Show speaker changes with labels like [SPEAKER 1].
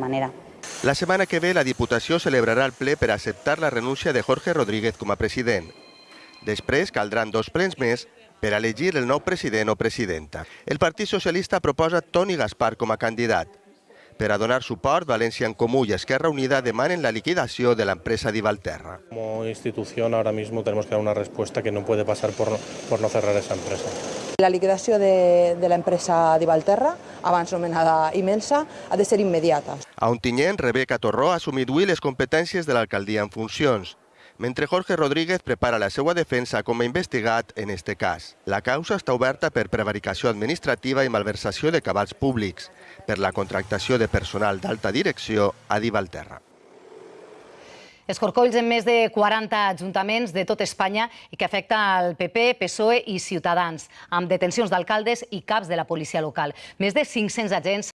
[SPEAKER 1] manera.
[SPEAKER 2] La setmana que ve la Diputació celebrarà el ple per acceptar la renúncia de Jorge Rodríguez com a president. Després caldran dos plens més per elegir el nou president o presidenta. El Partit Socialista proposa Toni Gaspar com a candidat. Per a donar suport, València en Comú y Esquerra Unida demanen la liquidació de la empresa Divalterra.
[SPEAKER 3] Como institución ahora mismo tenemos que dar una respuesta que no puede pasar por no, por no cerrar esa empresa.
[SPEAKER 4] La liquidació de, de l'empresa Divalterra, abans anomenada Imelsa, ha de ser immediata.
[SPEAKER 2] A Ontinyent, Rebeca Torró ha assumit avui les competències de l'alcaldia en funcions, mentre Jorge Rodríguez prepara la seva defensa com a investigat en este cas. La causa està oberta per prevaricació administrativa i malversació de cabals públics, per la contractació de personal d'alta direcció a Divalterra.
[SPEAKER 5] Escorcolls en més de 40 ajuntaments de tot Espanya i que afecta al PP, PSOE i Ciutadans, amb detencions d'alcaldes i caps de la policia local. Més de 500 agents